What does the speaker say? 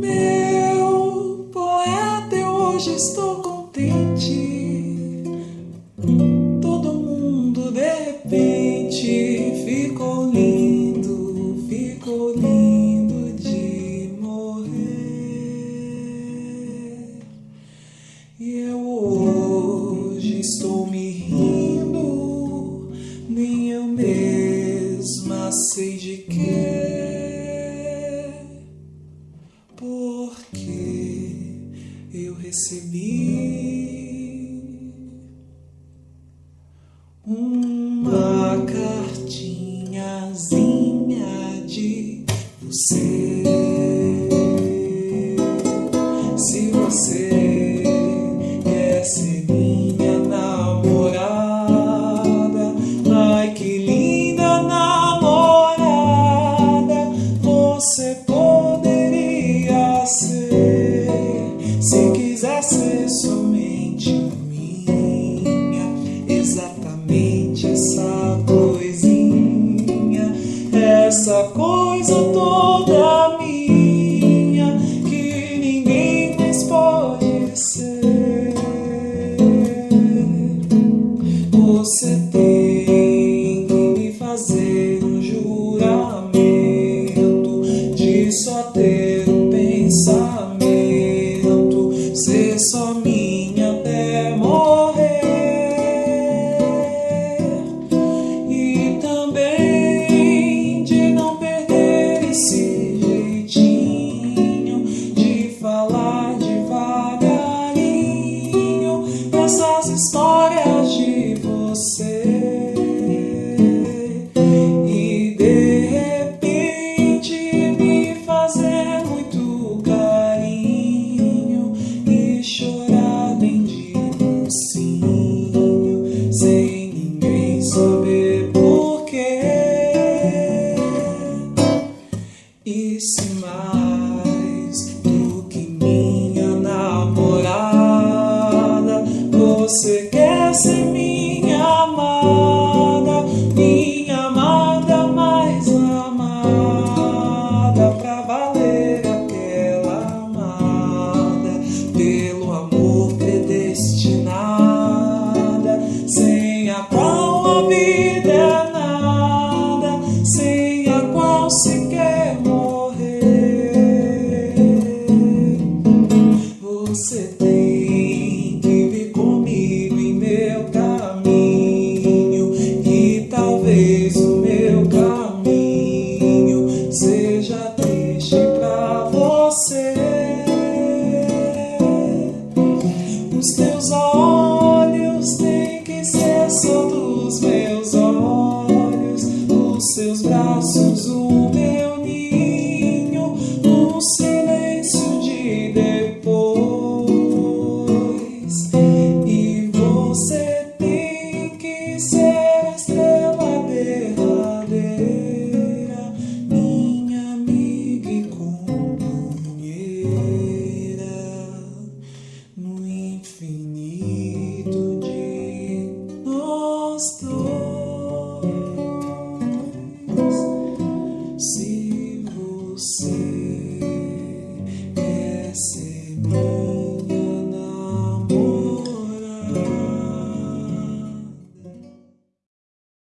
Meu poeta, eu hoje estou contente. Todo mundo de repente ficou lindo, ficou lindo de morrer. E eu hoje estou me rindo, recebi uma cartinhazinha essa coisa toda minha que ninguém mais pode ser. Você tem que me fazer um juramento de só ter um pensamento, ser só minha Você tem que vir comigo em meu caminho, e talvez o meu caminho seja triste pra você. Os teus olhos